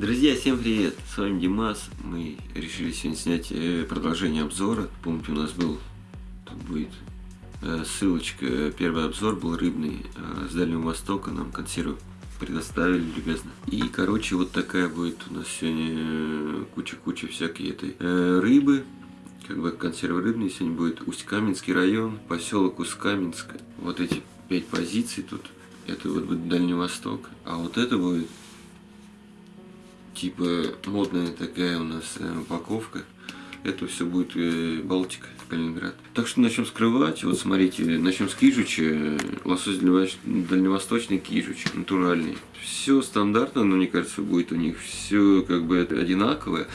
Друзья, всем привет! С вами Димас. Мы решили сегодня снять э, продолжение обзора. Помните, у нас был, тут будет э, ссылочка. Первый обзор был рыбный э, с Дальнего Востока. Нам консервы предоставили любезно. И, короче, вот такая будет у нас сегодня куча-куча всякой этой рыбы. Как бы консервы рыбные сегодня будет Усть-Каменский район, поселок Усть-Каменск. Вот эти пять позиций тут. Это вот будет Дальний Восток. А вот это будет типа модная такая у нас э, упаковка. Это все будет э, Балтика, Калининград. Так что начнем скрывать. Вот смотрите, начнем с кижуча. Лосось дальневосточный кижуч, натуральный. Все стандартно, но мне кажется, будет у них все как бы одинаковое.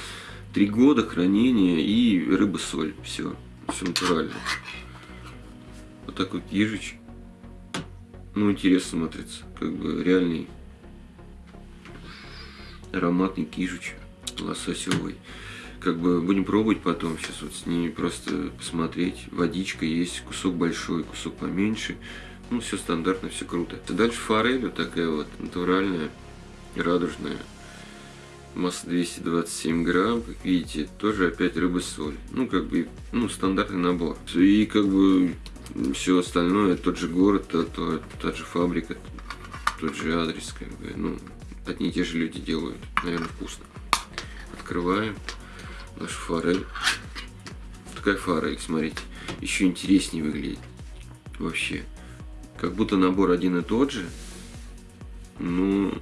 Три года хранения и рыба-соль. Все. Все натурально. Вот такой кижуч. Ну, интересно смотрится. Как бы реальный ароматный кижуч лососевый. Как бы будем пробовать потом, сейчас вот с ними просто посмотреть. Водичка есть, кусок большой, кусок поменьше. Ну, все стандартно, все круто. Дальше форель вот такая вот, натуральная, радужная. Масса 227 грамм, как видите, тоже опять рыба-соль. Ну, как бы, ну, стандартный набор. И как бы все остальное, тот же город, то, то, та же фабрика, тот же адрес, как бы, ну, одни и те же люди делают. Наверное, вкусно. Открываем нашу форель. Такая форель, смотрите. Еще интереснее выглядит. Вообще. Как будто набор один и тот же. Ну,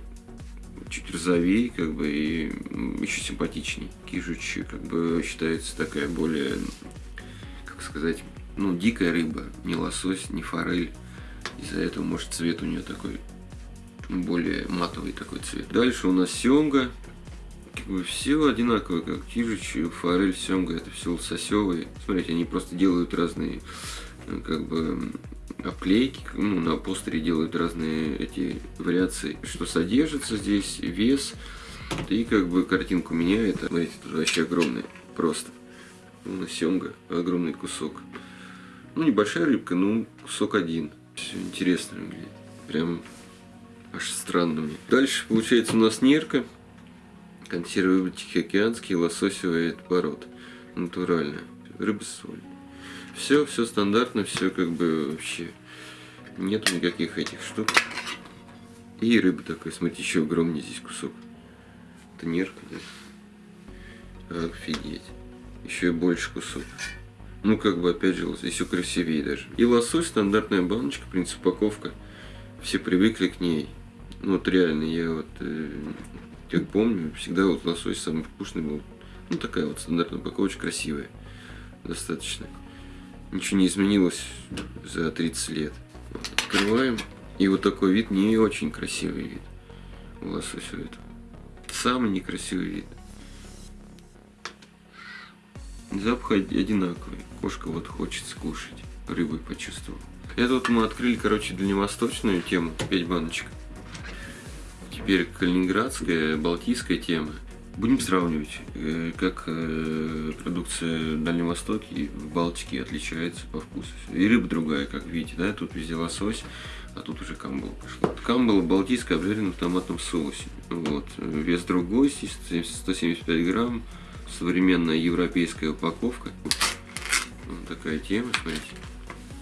чуть розовее, как бы, и еще симпатичней. Кижуч, как бы, считается такая более, как сказать, ну, дикая рыба. Не лосось, не форель. Из-за этого, может, цвет у нее такой более матовый такой цвет. Дальше у нас семга. Как бы все одинаковые, как кижич, форель, семга, это все лососевые. Смотрите, они просто делают разные, э, как бы, обклейки, ну, на постере делают разные эти вариации, что содержится здесь, вес, и как бы картинку меняет. Смотрите, тут вообще огромный, просто. Ну, семга, огромный кусок. Ну, небольшая рыбка, ну, кусок один. Все интересно выглядит. Прям аж странно мне. Дальше получается у нас нерка, консервы тихоокеанский, лососевый пород, натуральная, рыба соль. Все, все стандартно, все как бы вообще, нету никаких этих штук. И рыба такой, смотрите, еще огромнее здесь кусок. Это нерка, да? Офигеть. Еще и больше кусок. Ну, как бы, опять же, еще красивее даже. И лосось, стандартная баночка, принцип упаковка. Все привыкли к ней. Ну вот реально, я вот, э, как помню, всегда вот лосось самый вкусный был. Ну такая вот стандартная упаковочка, красивая. Достаточно. Ничего не изменилось за 30 лет. Открываем. И вот такой вид не очень красивый вид у лосося этого. Самый некрасивый вид. Запах одинаковый. Кошка вот хочет скушать. Рыбой почувствовал. Это вот мы открыли, короче, дальневосточную тему. 5 баночек теперь калининградская, балтийская тема. Будем сравнивать, э, как э, продукция в Дальнем Востоке и в Балтике отличается по вкусу. И рыба другая, как видите, да, тут везде лосось, а тут уже камбала пошла. Камбала балтийская обжарена в томатном соусе. Вот. Вес другой, 175 грамм, современная европейская упаковка. Вот такая тема, смотрите.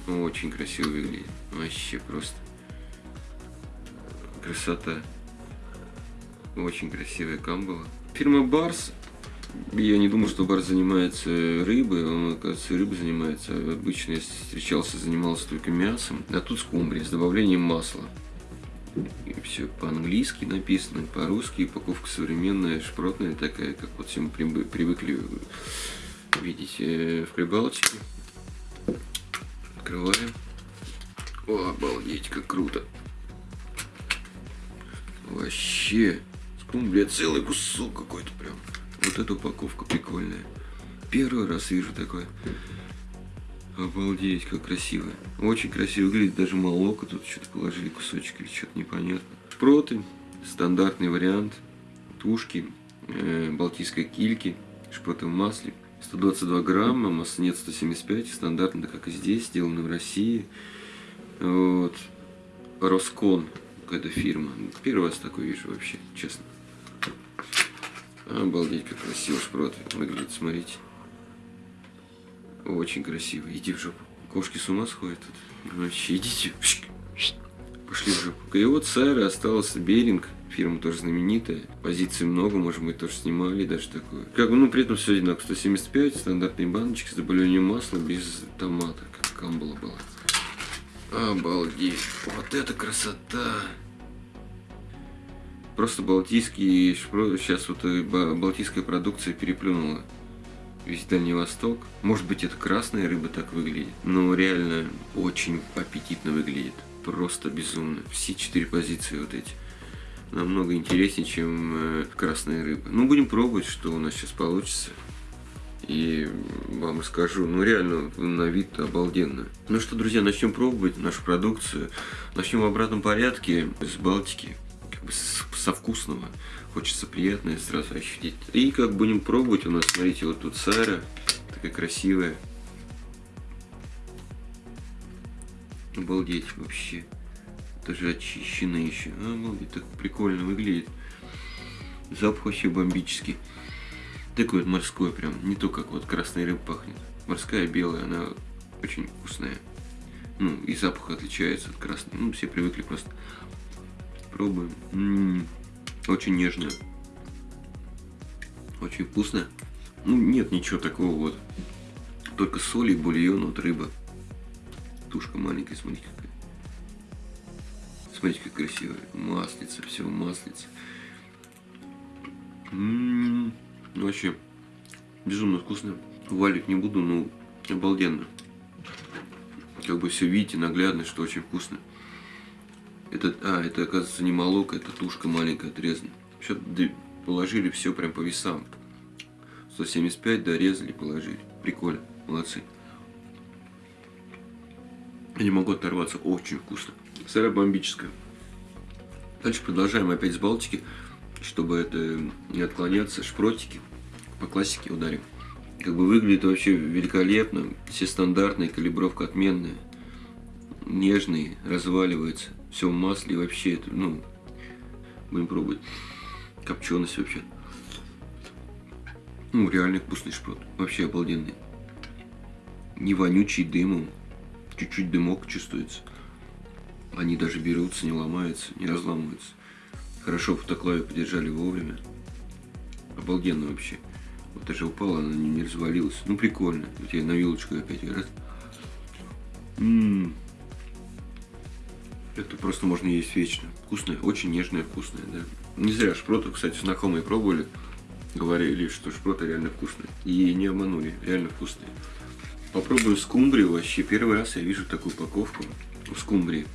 Очень красиво выглядит. Вообще просто красота. Очень красивая камбала. Фирма Барс. Я не думаю, что Барс занимается рыбой, он, оказывается, рыбой занимается. Обычно, если встречался, занимался только мясом. А тут скумбрия с добавлением масла. И все по-английски написано, по-русски, упаковка современная, шпротная такая, как вот все мы привыкли видеть э, в Прибалтике. Открываем. О, обалдеть, как круто. Вообще. Ну, блядь, целый кусок какой-то прям. Вот эта упаковка прикольная. Первый раз вижу такое. Обалдеть, как красиво. Очень красиво выглядит, даже молоко тут что-то положили, кусочек или что-то непонятно. Шпроты, стандартный вариант. Тушки, э, балтийской кильки, шпроты в масле. 122 грамма, масса нет 175, стандартно, как и здесь, сделано в России. Вот. Роскон, какая-то фирма. Первый раз такой вижу вообще, честно. Обалдеть, как красиво шпрот выглядит, смотрите. Очень красиво. Иди в жопу. Кошки с ума сходят тут. Вообще, идите. Пошли в жопу. И вот Сайра остался Беринг. Фирма тоже знаменитая. Позиций много, может быть, тоже снимали даже такое. Как бы, ну, при этом все одинаково. 175, стандартные баночки с добавлением масла без томата, как камбала была. Обалдеть. Вот это красота. Просто балтийский сейчас вот э, балтийская продукция переплюнула весь Дальний Восток. Может быть, это красная рыба так выглядит, но реально очень аппетитно выглядит. Просто безумно. Все четыре позиции вот эти. Намного интереснее, чем э, красная рыба. Ну, будем пробовать, что у нас сейчас получится. И вам расскажу, ну реально на вид обалденно. Ну что, друзья, начнем пробовать нашу продукцию. Начнем в обратном порядке с Балтики, как бы со вкусного. Хочется приятное сразу ощутить. И как будем пробовать, у нас, смотрите, вот тут Сара, такая красивая. Обалдеть вообще. Даже очищено еще. А, обалдеть, так прикольно выглядит. Запах вообще бомбический. Такой вот морской прям. Не то, как вот красная рыба пахнет. Морская белая, она очень вкусная. Ну, и запах отличается от красной. Ну, все привыкли просто. Пробуем. М -м -м. Очень нежная. Очень вкусная. Ну, нет ничего такого вот. Только соль и бульон от рыбы. Тушка маленькая, смотрите какая. Смотрите, как красивая. Маслица, все маслица. М-м-м. Ну, вообще, безумно вкусно. Валить не буду, но обалденно. Как бы все видите, наглядно, что очень вкусно. Это, а, это оказывается не молоко, это тушка маленькая отрезана. Все положили все прям по весам. 175 дорезали, положили. Прикольно, молодцы. Я не могу оторваться, очень вкусно. Сыра бомбическая. Дальше продолжаем опять с Балтики, чтобы это не отклоняться. Шпротики по классике ударим. Как бы выглядит вообще великолепно. Все стандартные, калибровка отменная. Нежные, разваливается все в масле вообще, это, ну, будем пробовать. Копченость вообще. Ну, реально вкусный шпрот. Вообще обалденный. Не вонючий дымом. Чуть-чуть дымок чувствуется. Они даже берутся, не ломаются, не разламываются. Хорошо в автоклаве подержали вовремя. Обалденно вообще. Вот даже упала, она не, развалилась. Ну, прикольно. Вот я на вилочку опять раз. Ммм. Это просто можно есть вечно. Вкусное, очень нежное, вкусное, да. Не зря шпроты, кстати, знакомые пробовали. Говорили, что шпроты реально вкусные. И не обманули, реально вкусные. Попробую скумбрию вообще. Первый раз я вижу такую упаковку в скумбрии.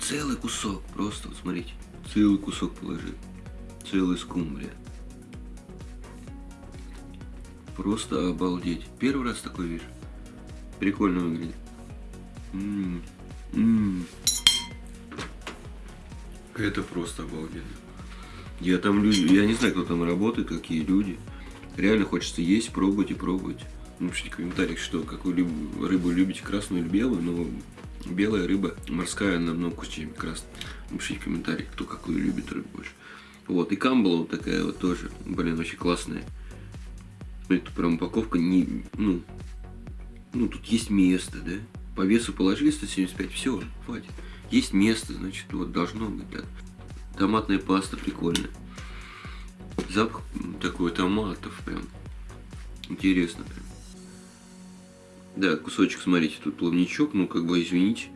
Целый кусок, просто, вот смотрите. Целый кусок положил. Целый скумбрия. Просто обалдеть. Первый раз такой вижу. Прикольно выглядит. М -м -м. Это просто обалденно. Я там люди, я не знаю, кто там работает, какие люди. Реально хочется есть, пробовать и пробовать. Напишите в комментариях, что какую рыбу любите, красную или белую, но белая рыба морская намного вкуснее, чем красная. Напишите в комментариях, кто какую любит рыбу больше. Вот, и камбала вот такая вот тоже, блин, очень классная. Это прям упаковка не, ну, ну, тут есть место, да? По весу положили 175, все, хватит. Есть место, значит, вот должно быть, да. Томатная паста прикольная. Запах такой томатов прям. Интересно прям. Да, кусочек, смотрите, тут плавничок, ну, как бы, извините.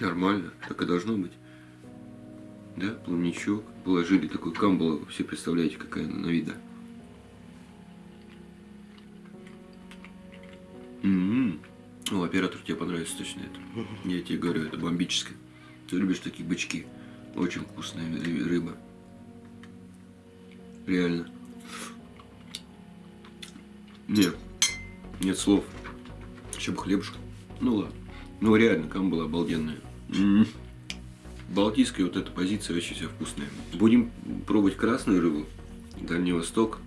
Нормально, так и должно быть. Да, плавничок. Положили такой камбала, все представляете, какая она на вида. М-м-м. О, оператор, тебе понравится точно это. Я тебе говорю, это бомбическое. Ты любишь такие бычки. Очень вкусная рыба. Реально. Нет. Нет слов. Еще бы хлебушка. Ну ладно. Ну реально, камбала обалденная. М -м -м. Балтийская вот эта позиция вообще вся вкусная. Будем пробовать красную рыбу. Дальний Восток.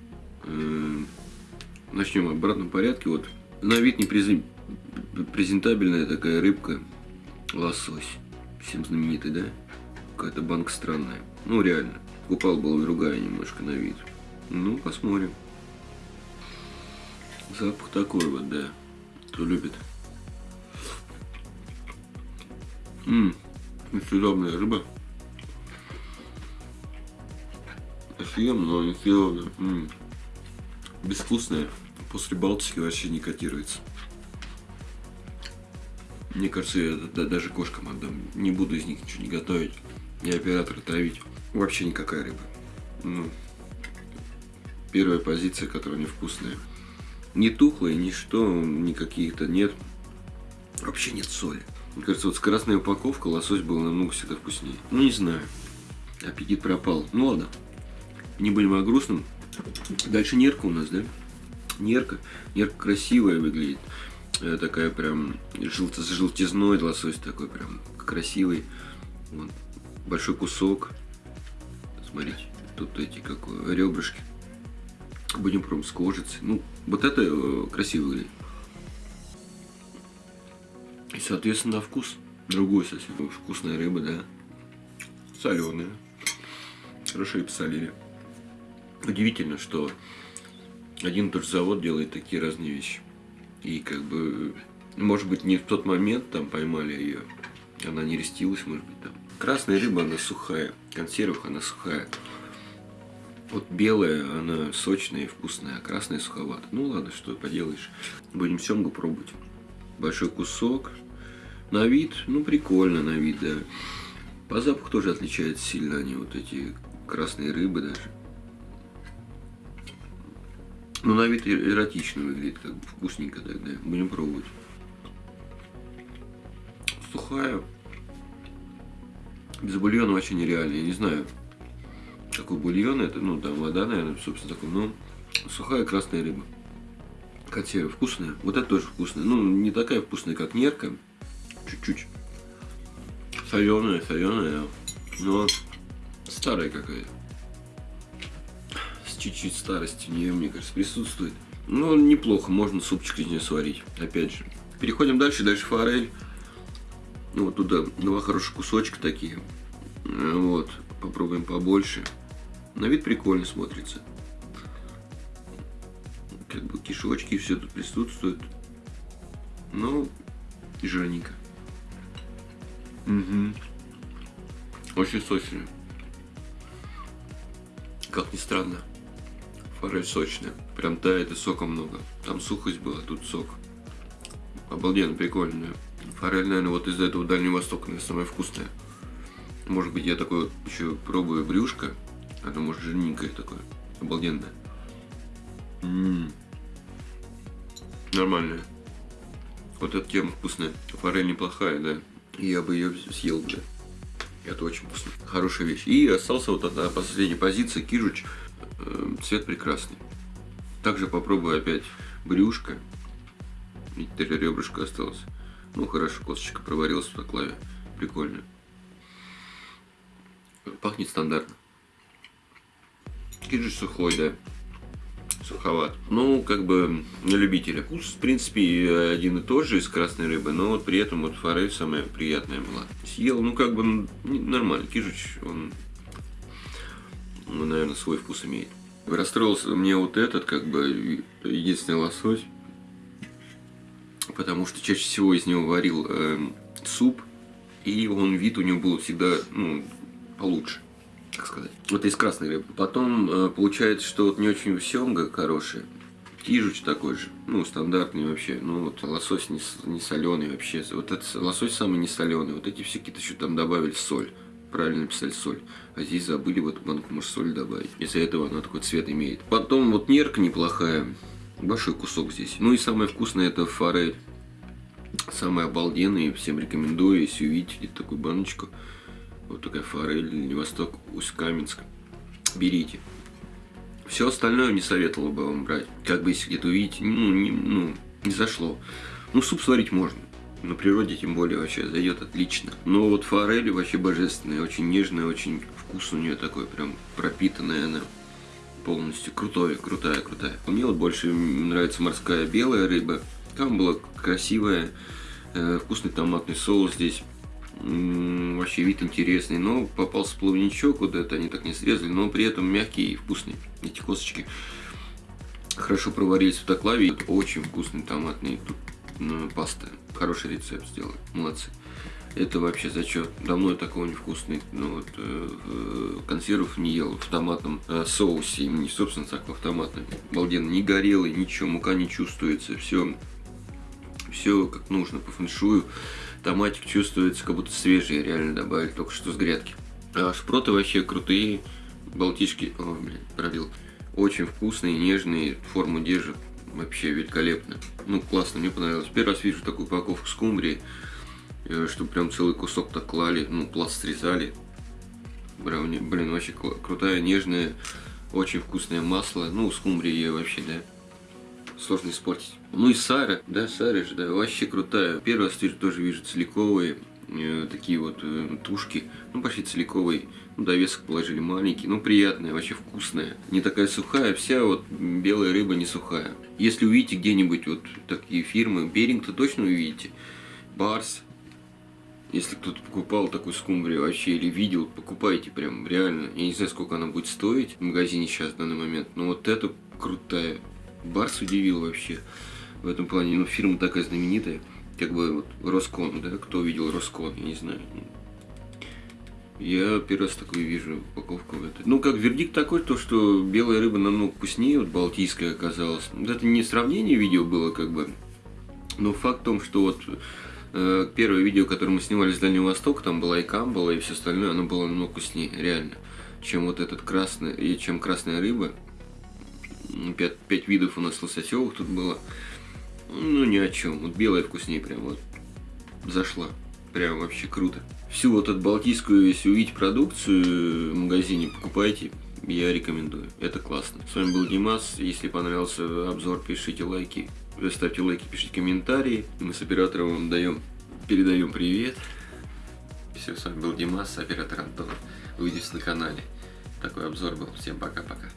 Э, начнем в обратном порядке. Вот на вид не призым презентабельная такая рыбка, лосось, всем знаменитый, да? Какая-то банка странная. Ну, реально. Купал была другая немножко на вид. Ну, посмотрим. Запах такой вот, да. Кто любит. Ммм, несъедобная рыба. Съем, но несъедобная. Ммм, безвкусная. После Балтики вообще не котируется. Мне кажется, я да, даже кошкам отдам. Не буду из них ничего не готовить. И оператора травить. Вообще никакая рыба. Ну, первая позиция, которая невкусная. Не тухлая, ничто, никаких-то нет. Вообще нет соли. Мне кажется, вот с красной упаковкой лосось был намного всегда вкуснее. Ну, не знаю. Аппетит пропал. Ну, ладно. Не будем о грустном. Дальше нерка у нас, да? Нерка. Нерка красивая выглядит. Э, такая прям желто с желтизной лосось такой прям красивый. Вот. Большой кусок. Смотрите, тут эти как ребрышки. Будем пробовать с кожицей. Ну, вот это э, выглядит. И, соответственно, вкус другой совсем. Вкусная рыба, да. Соленая. Хорошо и посолили. Удивительно, что один и тот завод делает такие разные вещи. И как бы, может быть, не в тот момент там поймали ее. Она не рестилась, может быть, там. Красная рыба, она сухая. Консервах она сухая. Вот белая, она сочная и вкусная, а красная суховата. Ну ладно, что поделаешь. Будем семгу пробовать. Большой кусок. На вид, ну прикольно на вид, да. По запаху тоже отличаются сильно они, вот эти красные рыбы даже. Ну, на вид эротично выглядит, как бы вкусненько тогда. Будем пробовать. Сухая. Без бульона вообще нереально. Я не знаю, какой бульон это. Ну, там вода, наверное, собственно, такой. Но сухая красная рыба. Консерва вкусная. Вот это тоже вкусная. Ну, не такая вкусная, как нерка. Чуть-чуть. Соленая, соленая. Но старая какая-то чуть-чуть старости в нее, мне кажется, присутствует. Ну, неплохо, можно супчик из нее сварить, опять же. Переходим дальше, дальше форель. Ну, вот туда два хороших кусочка такие. Вот, попробуем побольше. На вид прикольно смотрится. Как бы кишочки, все тут присутствует. Ну, и жирненько. Угу. Очень сочно. Как ни странно. Форель сочная. Прям тает и сока много. Там сухость была, тут сок. Обалденно, прикольная. Форель, наверное, вот из этого Дальнего Востока, наверное, самая вкусная. Может быть, я такой еще пробую брюшко. Оно, может, жирненькое такое. Обалденное. М -м -м. Нормальная. Вот эта тема вкусная. Форель неплохая, да. Я бы ее съел, да. Это очень вкусно. Хорошая вещь. И остался вот одна последняя позиция, кижуч. Э, цвет прекрасный. Также попробую опять брюшко. Видите, три ребрышка осталось. Ну, хорошо, косточка проварилась в клаве. Прикольно. Пахнет стандартно. Киджи сухой, да. Суховат. Ну, как бы на любителя. Вкус, в принципе, один и тот же из красной рыбы, но вот при этом вот форель самая приятная была. Съел, ну, как бы нормально. Кижуч, он ну, наверное, свой вкус имеет. Расстроился мне вот этот, как бы, единственный лосось, потому что чаще всего из него варил э, суп, и он вид у него был всегда, ну, получше, так сказать. Вот из красной рыбы. Потом э, получается, что вот не очень семга хорошая, Кижуч такой же, ну, стандартный вообще, ну, вот лосось не, не соленый вообще, вот этот лосось самый не соленый, вот эти все какие-то еще там добавили соль правильно написали соль. А здесь забыли в эту банку, может, соль добавить. Из-за этого она такой цвет имеет. Потом вот нерка неплохая. Большой кусок здесь. Ну и самое вкусное это форель. Самый обалденный. Всем рекомендую, если увидите такую баночку. Вот такая форель, Дальний Восток, Усть-Каменск. Берите. Все остальное не советовал бы вам брать. Как бы если где-то увидите, ну не, ну, не зашло. Ну, суп сварить можно. На природе тем более вообще зайдет отлично. Но вот форель вообще божественная, очень нежная, очень вкус у нее такой, прям пропитанная она полностью. Крутая, крутая, крутая. Мне вот больше нравится морская белая рыба. Там была красивая, э, вкусный томатный соус здесь. Вообще вид интересный, но попался плавничок, вот это они так не срезали, но при этом мягкий и вкусный, эти косточки. Хорошо проварились в автоклаве, это очень вкусный томатный тут, паста. Хороший рецепт сделали, молодцы. Это вообще зачет. Давно я такого невкусный, ну вот, э, э, консервов не ел в томатном э, соусе, не собственно так, в томатном. Обалденно, не горелый, ничего, мука не чувствуется, все, все как нужно по фэншую. Томатик чувствуется, как будто свежий, реально добавили только что с грядки. А шпроты вообще крутые, балтишки, о, блин, пробил. Очень вкусные, нежные, форму держат, вообще великолепно. Ну, классно, мне понравилось. Первый раз вижу такую упаковку скумбрии. Э, что прям целый кусок так клали, ну, пласт срезали. Брауни, блин, вообще крутая, нежная, очень вкусное масло. Ну, скумбрия вообще, да, сложно испортить. Ну и Сара, да, Сара же, да, вообще крутая. Первый раз тоже вижу целиковые, такие вот э, тушки, ну, почти целиковые. Ну, довесок положили маленький, ну, приятная, вообще вкусная. Не такая сухая, вся вот белая рыба не сухая. Если увидите где-нибудь вот такие фирмы, Беринг-то точно увидите. Барс, если кто-то покупал такую скумбрию вообще или видел, покупайте прям реально. Я не знаю, сколько она будет стоить в магазине сейчас в данный момент, но вот это крутая. Барс удивил вообще в этом плане. Ну, фирма такая знаменитая, как бы вот Роскон, да, кто видел Роскон, я не знаю. Я первый раз такую вижу упаковку в этой. Ну, как вердикт такой, то, что белая рыба намного вкуснее, вот балтийская оказалась. Это не сравнение видео было, как бы, но факт в том, что вот Э, первое видео, которое мы снимали с Дальнего Востока, там была и камбала, и все остальное, оно было намного вкуснее, реально, чем вот этот красный, и чем красная рыба. Пять, пять видов у нас лососевых тут было. Ну, ни о чем. Вот белая вкуснее прям вот зашла. Прям вообще круто. Всю вот эту балтийскую, если увидеть продукцию в магазине, покупайте. Я рекомендую. Это классно. С вами был Димас. Если понравился обзор, пишите лайки. Ставьте лайки, пишите комментарии. Мы с оператором вам даем, передаем привет. Все, с вами был Димас, оператор Антон. Увидимся на канале. Такой обзор был. Всем пока-пока.